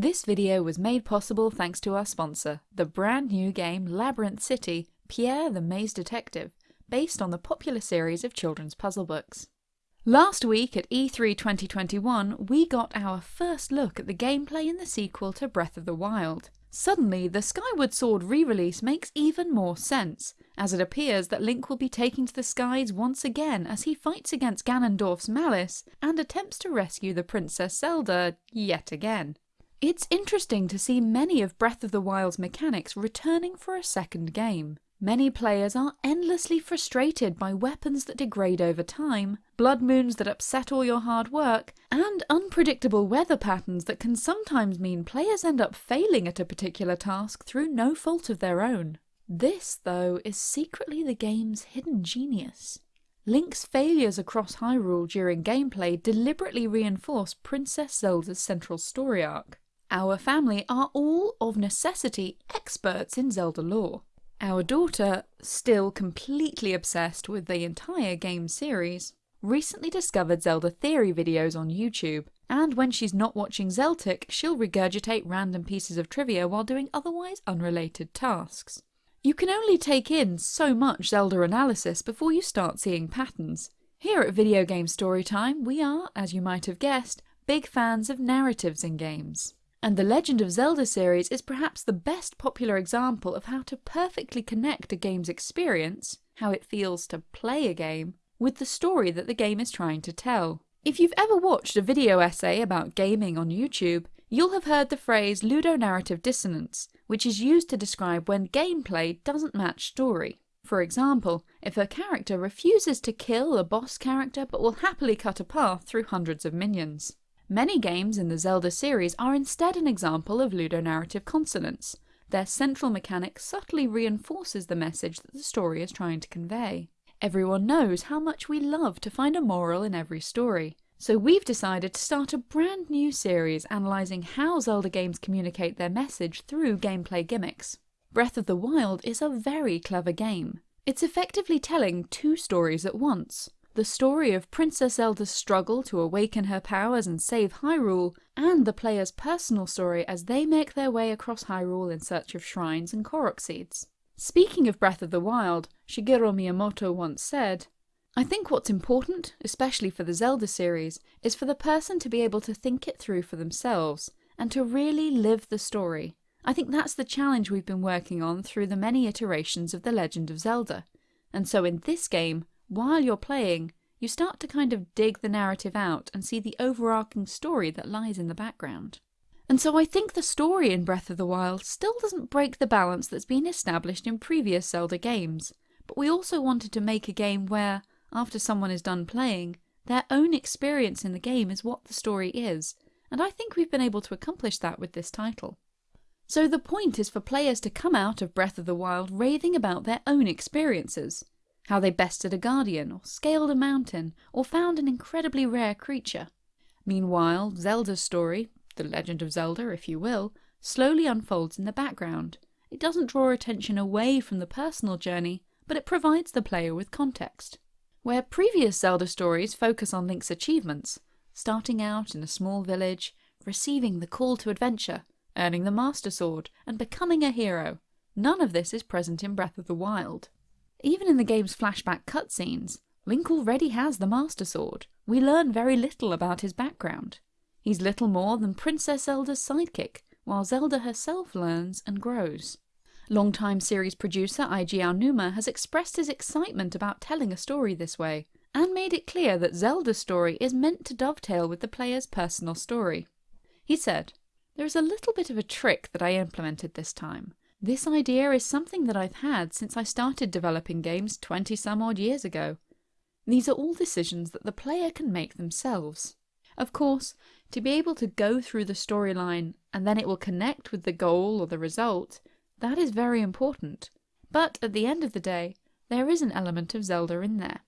This video was made possible thanks to our sponsor, the brand new game Labyrinth City Pierre the Maze Detective, based on the popular series of children's puzzle books. Last week at E3 2021, we got our first look at the gameplay in the sequel to Breath of the Wild. Suddenly, the Skyward Sword re-release makes even more sense, as it appears that Link will be taking to the skies once again as he fights against Ganondorf's malice and attempts to rescue the Princess Zelda yet again. It's interesting to see many of Breath of the Wild's mechanics returning for a second game. Many players are endlessly frustrated by weapons that degrade over time, blood moons that upset all your hard work, and unpredictable weather patterns that can sometimes mean players end up failing at a particular task through no fault of their own. This, though, is secretly the game's hidden genius. Link's failures across Hyrule during gameplay deliberately reinforce Princess Zelda's central story arc. Our family are all, of necessity, experts in Zelda lore. Our daughter, still completely obsessed with the entire game series, recently discovered Zelda theory videos on YouTube, and when she's not watching Zeltik, she'll regurgitate random pieces of trivia while doing otherwise unrelated tasks. You can only take in so much Zelda analysis before you start seeing patterns. Here at Video Game Storytime, we are, as you might have guessed, big fans of narratives in games. And the Legend of Zelda series is perhaps the best popular example of how to perfectly connect a game's experience, how it feels to play a game, with the story that the game is trying to tell. If you've ever watched a video essay about gaming on YouTube, you'll have heard the phrase ludonarrative dissonance, which is used to describe when gameplay doesn't match story. For example, if a character refuses to kill a boss character but will happily cut a path through hundreds of minions. Many games in the Zelda series are instead an example of ludonarrative consonance. Their central mechanic subtly reinforces the message that the story is trying to convey. Everyone knows how much we love to find a moral in every story, so we've decided to start a brand new series analysing how Zelda games communicate their message through gameplay gimmicks. Breath of the Wild is a very clever game. It's effectively telling two stories at once, the story of Princess Zelda's struggle to awaken her powers and save Hyrule, and the player's personal story as they make their way across Hyrule in search of shrines and Korok seeds. Speaking of Breath of the Wild, Shigeru Miyamoto once said, I think what's important, especially for the Zelda series, is for the person to be able to think it through for themselves, and to really live the story. I think that's the challenge we've been working on through the many iterations of The Legend of Zelda. And so in this game, while you're playing, you start to kind of dig the narrative out and see the overarching story that lies in the background. And so I think the story in Breath of the Wild still doesn't break the balance that's been established in previous Zelda games, but we also wanted to make a game where, after someone is done playing, their own experience in the game is what the story is, and I think we've been able to accomplish that with this title. So the point is for players to come out of Breath of the Wild raving about their own experiences, how they bested a guardian, or scaled a mountain, or found an incredibly rare creature. Meanwhile, Zelda's story, the legend of Zelda if you will, slowly unfolds in the background. It doesn't draw attention away from the personal journey, but it provides the player with context. Where previous Zelda stories focus on Link's achievements, starting out in a small village, receiving the call to adventure, earning the Master Sword, and becoming a hero, none of this is present in Breath of the Wild. Even in the game's flashback cutscenes, Link already has the Master Sword. We learn very little about his background. He's little more than Princess Zelda's sidekick, while Zelda herself learns and grows. Longtime series producer Eiji Aonuma has expressed his excitement about telling a story this way, and made it clear that Zelda's story is meant to dovetail with the player's personal story. He said, There is a little bit of a trick that I implemented this time. This idea is something that I've had since I started developing games 20 some odd years ago. These are all decisions that the player can make themselves. Of course, to be able to go through the storyline and then it will connect with the goal or the result, that is very important. But at the end of the day, there is an element of Zelda in there.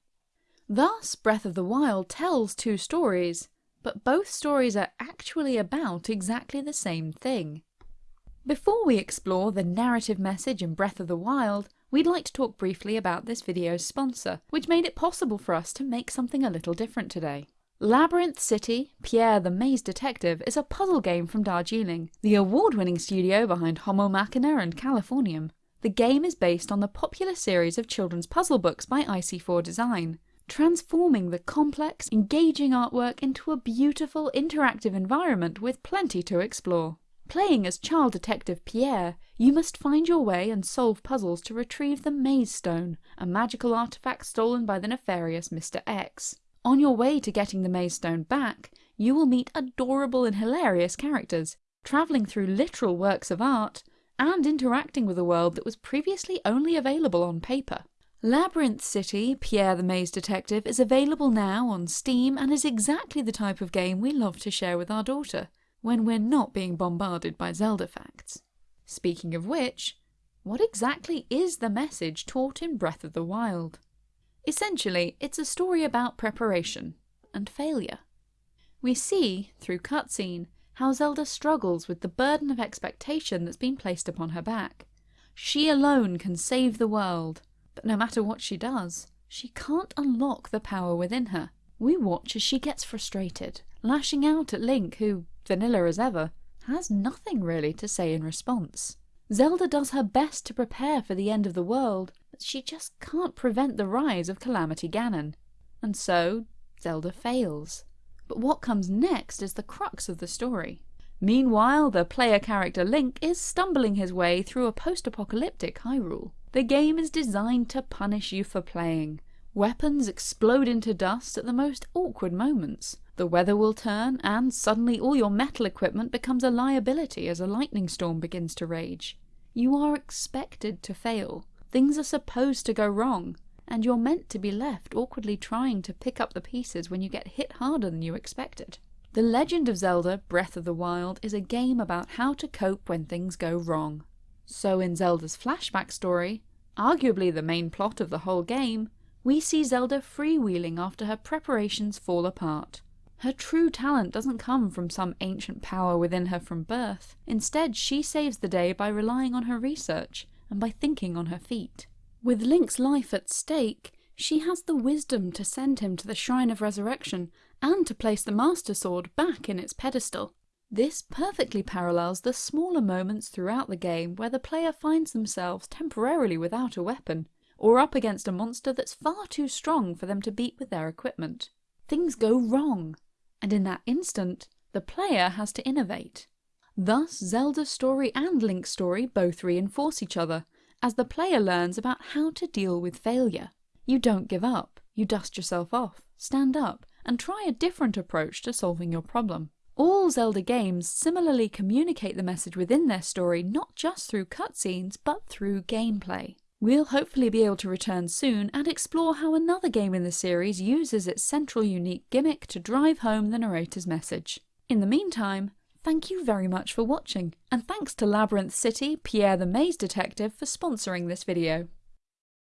Thus, Breath of the Wild tells two stories, but both stories are actually about exactly the same thing. Before we explore the narrative message in Breath of the Wild, we'd like to talk briefly about this video's sponsor, which made it possible for us to make something a little different today. Labyrinth City, Pierre the Maze Detective is a puzzle game from Darjeeling, the award-winning studio behind Homo Machina and Californium. The game is based on the popular series of children's puzzle books by IC4 Design, transforming the complex, engaging artwork into a beautiful, interactive environment with plenty to explore. Playing as child detective Pierre, you must find your way and solve puzzles to retrieve the Maze Stone, a magical artifact stolen by the nefarious Mr. X. On your way to getting the Maze Stone back, you will meet adorable and hilarious characters, travelling through literal works of art, and interacting with a world that was previously only available on paper. Labyrinth City, Pierre the Maze Detective is available now on Steam and is exactly the type of game we love to share with our daughter, when we're not being bombarded by Zelda facts. Speaking of which, what exactly is the message taught in Breath of the Wild? Essentially, it's a story about preparation and failure. We see, through cutscene, how Zelda struggles with the burden of expectation that's been placed upon her back. She alone can save the world, but no matter what she does, she can't unlock the power within her. We watch as she gets frustrated, lashing out at Link who, vanilla as ever, has nothing really to say in response. Zelda does her best to prepare for the end of the world, but she just can't prevent the rise of Calamity Ganon. And so, Zelda fails. But what comes next is the crux of the story. Meanwhile, the player character Link is stumbling his way through a post-apocalyptic Hyrule. The game is designed to punish you for playing. Weapons explode into dust at the most awkward moments. The weather will turn, and suddenly all your metal equipment becomes a liability as a lightning storm begins to rage. You are expected to fail. Things are supposed to go wrong, and you're meant to be left awkwardly trying to pick up the pieces when you get hit harder than you expected. The Legend of Zelda Breath of the Wild is a game about how to cope when things go wrong. So in Zelda's flashback story, arguably the main plot of the whole game, we see Zelda freewheeling after her preparations fall apart. Her true talent doesn't come from some ancient power within her from birth. Instead, she saves the day by relying on her research and by thinking on her feet. With Link's life at stake, she has the wisdom to send him to the Shrine of Resurrection and to place the Master Sword back in its pedestal. This perfectly parallels the smaller moments throughout the game where the player finds themselves temporarily without a weapon, or up against a monster that's far too strong for them to beat with their equipment. Things go wrong, and in that instant, the player has to innovate. Thus, Zelda's story and Link's story both reinforce each other, as the player learns about how to deal with failure. You don't give up, you dust yourself off, stand up, and try a different approach to solving your problem. All Zelda games similarly communicate the message within their story not just through cutscenes, but through gameplay. We'll hopefully be able to return soon and explore how another game in the series uses its central unique gimmick to drive home the narrator's message. In the meantime, thank you very much for watching, and thanks to Labyrinth City, Pierre the Maze Detective for sponsoring this video.